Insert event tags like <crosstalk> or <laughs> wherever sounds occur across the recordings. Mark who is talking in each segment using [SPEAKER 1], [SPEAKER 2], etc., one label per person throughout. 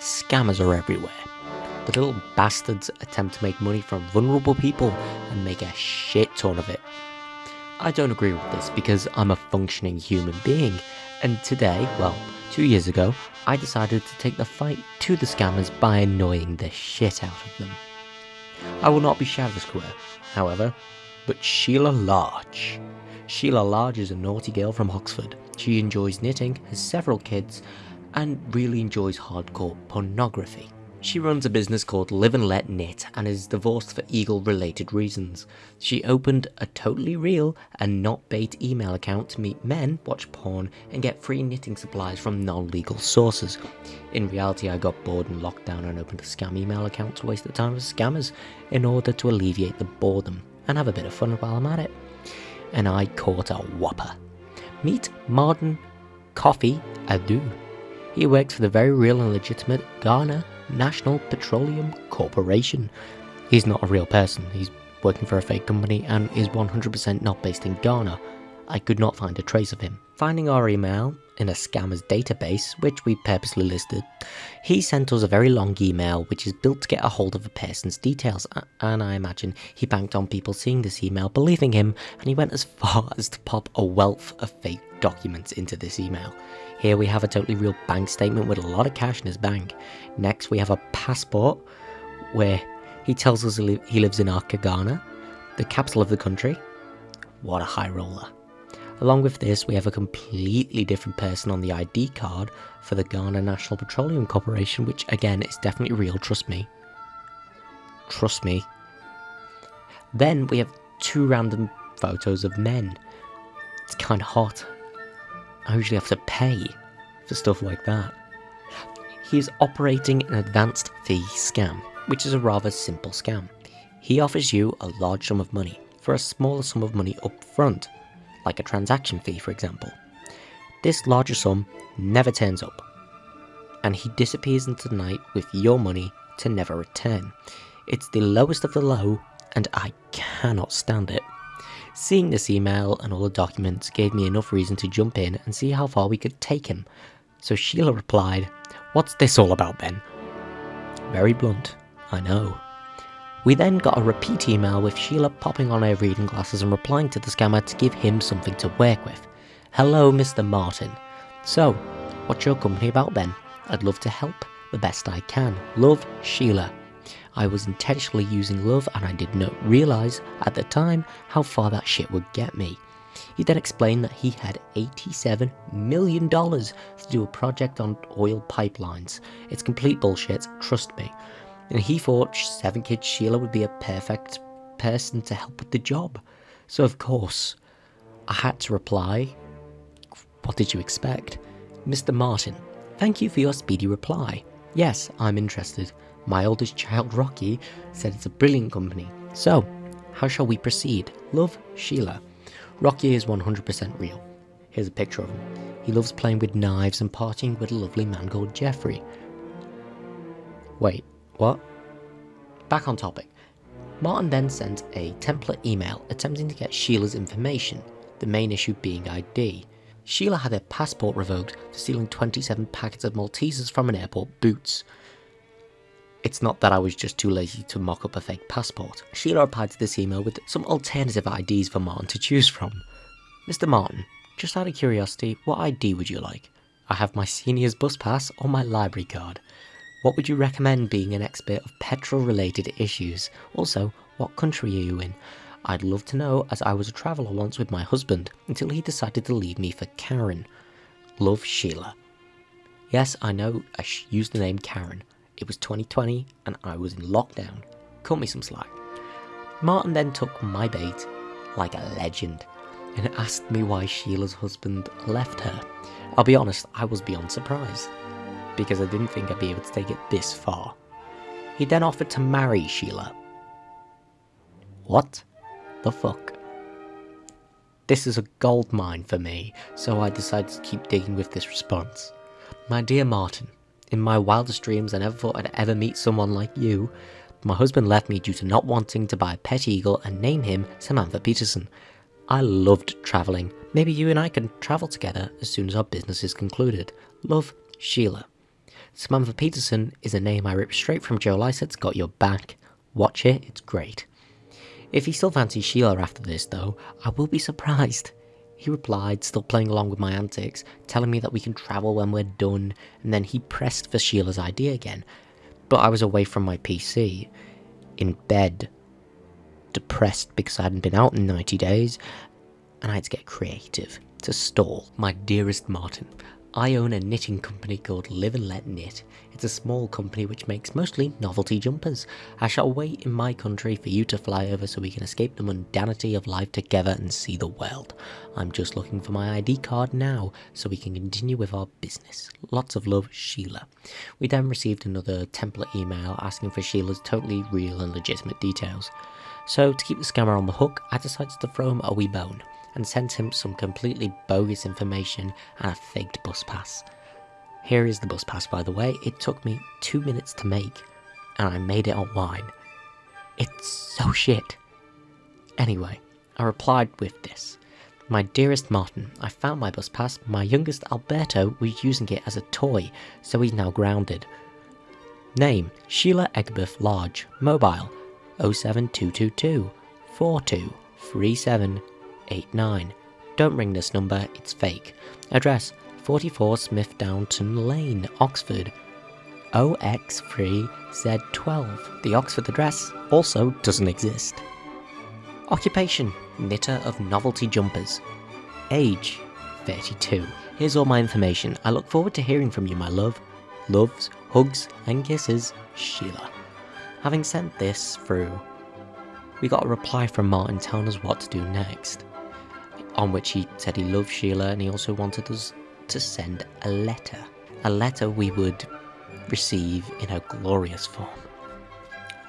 [SPEAKER 1] scammers are everywhere. The little bastards attempt to make money from vulnerable people and make a shit ton of it. I don't agree with this because I'm a functioning human being, and today, well, two years ago, I decided to take the fight to the scammers by annoying the shit out of them. I will not be Shadow Square, however, but Sheila Large. Sheila Large is a naughty girl from Oxford. She enjoys knitting, has several kids, and really enjoys hardcore pornography. She runs a business called Live and Let Knit and is divorced for Eagle related reasons. She opened a totally real and not bait email account to meet men, watch porn, and get free knitting supplies from non-legal sources. In reality, I got bored and locked down and opened a scam email account to waste the time of scammers in order to alleviate the boredom and have a bit of fun while I'm at it. And I caught a whopper. Meet Martin Kofi Adu. He works for the very real and legitimate Ghana National Petroleum Corporation. He's not a real person, he's working for a fake company and is 100% not based in Ghana. I could not find a trace of him. Finding our email in a scammer's database, which we purposely listed, he sent us a very long email which is built to get a hold of a person's details, and I imagine he banked on people seeing this email, believing him, and he went as <laughs> far as to pop a wealth of fake documents into this email. Here we have a totally real bank statement with a lot of cash in his bank. Next we have a passport where he tells us he lives in Accra, Ghana, the capital of the country. What a high roller. Along with this, we have a completely different person on the ID card for the Ghana National Petroleum Corporation, which again is definitely real, trust me. Trust me. Then we have two random photos of men. It's kind of hot. I usually have to pay for stuff like that. He is operating an advanced fee scam, which is a rather simple scam. He offers you a large sum of money for a smaller sum of money up front like a transaction fee for example. This larger sum never turns up, and he disappears into the night with your money to never return. It's the lowest of the low, and I cannot stand it. Seeing this email and all the documents gave me enough reason to jump in and see how far we could take him. So Sheila replied, What's this all about, Ben? Very blunt, I know. We then got a repeat email with Sheila popping on her reading glasses and replying to the scammer to give him something to work with. Hello, Mr. Martin. So, what's your company about then? I'd love to help the best I can. Love, Sheila. I was intentionally using love and I did not realise at the time how far that shit would get me. He then explained that he had $87 million to do a project on oil pipelines. It's complete bullshit, trust me and he thought Seven Kids Sheila would be a perfect person to help with the job. So of course, I had to reply, what did you expect? Mr. Martin, thank you for your speedy reply. Yes, I'm interested. My oldest child, Rocky, said it's a brilliant company. So, how shall we proceed? Love, Sheila. Rocky is 100% real. Here's a picture of him. He loves playing with knives and partying with a lovely man called Jeffrey. Wait, what? Back on topic. Martin then sent a template email attempting to get Sheila's information, the main issue being ID. Sheila had her passport revoked for stealing 27 packets of Maltesers from an airport boots. It's not that I was just too lazy to mock up a fake passport. Sheila replied to this email with some alternative IDs for Martin to choose from. Mr. Martin, just out of curiosity, what ID would you like? I have my senior's bus pass or my library card. What would you recommend being an expert of petrol related issues? Also, what country are you in? I'd love to know as I was a traveller once with my husband until he decided to leave me for Karen. Love Sheila. Yes, I know I used the name Karen. It was 2020 and I was in lockdown. Cut me some slack. Martin then took my bait like a legend and asked me why Sheila's husband left her. I'll be honest, I was beyond surprised because I didn't think I'd be able to take it this far. He then offered to marry Sheila. What the fuck? This is a gold mine for me, so I decided to keep digging with this response. My dear Martin, in my wildest dreams I never thought I'd ever meet someone like you. My husband left me due to not wanting to buy a pet eagle and name him Samantha Peterson. I loved travelling. Maybe you and I can travel together as soon as our business is concluded. Love, Sheila. Samantha Peterson is a name I ripped straight from Joe Lycett's Got Your Back. Watch it, it's great. If he still fancies Sheila after this, though, I will be surprised. He replied, still playing along with my antics, telling me that we can travel when we're done, and then he pressed for Sheila's idea again. But I was away from my PC, in bed, depressed because I hadn't been out in 90 days, and I had to get creative to stall. My dearest Martin, I own a knitting company called Live and Let Knit. It's a small company which makes mostly novelty jumpers. I shall wait in my country for you to fly over so we can escape the mundanity of life together and see the world. I'm just looking for my ID card now so we can continue with our business. Lots of love, Sheila. We then received another template email asking for Sheila's totally real and legitimate details. So to keep the scammer on the hook, I decided to throw him a wee bone and sent him some completely bogus information and a faked bus pass. Here is the bus pass, by the way. It took me two minutes to make, and I made it online. It's so shit. Anyway, I replied with this. My dearest Martin, I found my bus pass. My youngest Alberto was using it as a toy, so he's now grounded. Name Sheila Egbeth Large. Mobile 07222 4237 89. Don't ring this number, it's fake. Address 44 Smith Downton Lane, Oxford. OX3Z12. The Oxford address also doesn't exist. Occupation Knitter of novelty jumpers. Age 32. Here's all my information. I look forward to hearing from you, my love. Loves, hugs, and kisses, Sheila. Having sent this through, we got a reply from Martin telling us what to do next on which he said he loved Sheila and he also wanted us to send a letter. A letter we would receive in a glorious form.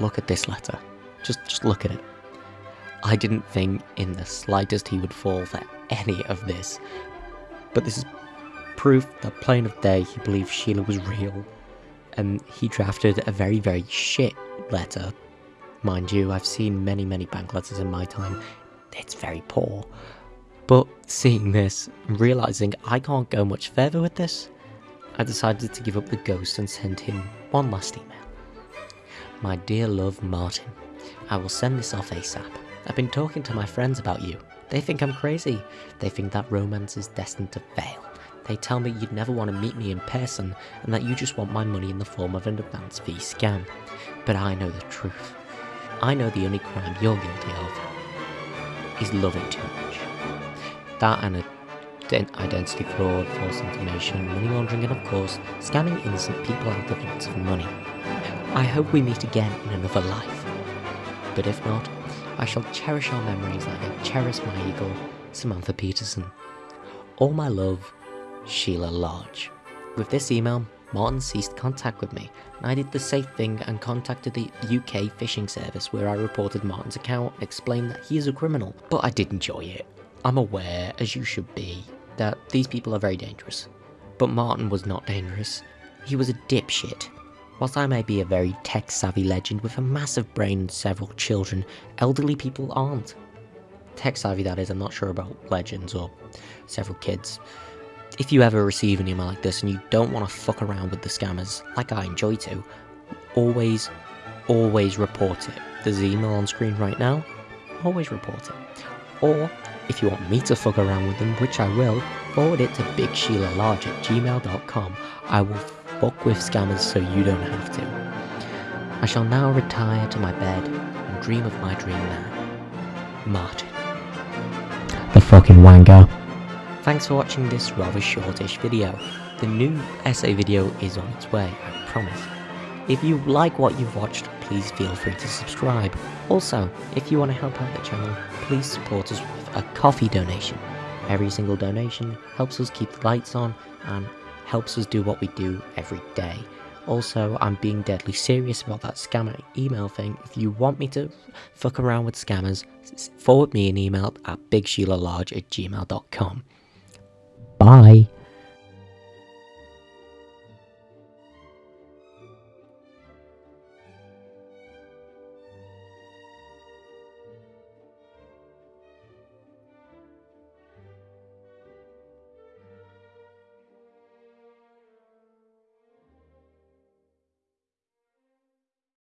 [SPEAKER 1] Look at this letter. Just, just look at it. I didn't think in the slightest he would fall for any of this. But this is proof that plain of day he believed Sheila was real. And he drafted a very, very shit letter. Mind you, I've seen many, many bank letters in my time. It's very poor. But seeing this, realizing I can't go much further with this, I decided to give up the ghost and send him one last email. My dear love Martin, I will send this off ASAP. I've been talking to my friends about you. They think I'm crazy. They think that romance is destined to fail. They tell me you'd never want to meet me in person and that you just want my money in the form of an advance fee scam. But I know the truth. I know the only crime you're guilty of is loving too much. That and identity fraud, false information, money laundering, and of course, scamming innocent people out of lots of money. I hope we meet again in another life. But if not, I shall cherish our memories like I cherish my eagle, Samantha Peterson. All my love, Sheila Large. With this email, Martin ceased contact with me, and I did the safe thing and contacted the UK phishing service where I reported Martin's account and explained that he is a criminal, but I did enjoy it. I'm aware, as you should be, that these people are very dangerous. But Martin was not dangerous. He was a dipshit. Whilst I may be a very tech-savvy legend with a massive brain and several children, elderly people aren't. Tech-savvy that is, I'm not sure about legends or several kids. If you ever receive an email like this and you don't want to fuck around with the scammers, like I enjoy to, always, always report it. There's an email on screen right now, always report it. Or if you want me to fuck around with them, which I will, forward it to bigsheila.large at gmail.com. I will fuck with scammers so you don't have to. I shall now retire to my bed and dream of my dream man. Martin. The fucking wanker. Thanks for watching this rather shortish video. The new essay video is on its way, I promise. If you like what you've watched, please feel free to subscribe. Also, if you want to help out the channel, please support us with a coffee donation. Every single donation helps us keep the lights on and helps us do what we do every day. Also, I'm being deadly serious about that scammer email thing. If you want me to fuck around with scammers, forward me an email at bigsheila.large at gmail.com. Bye.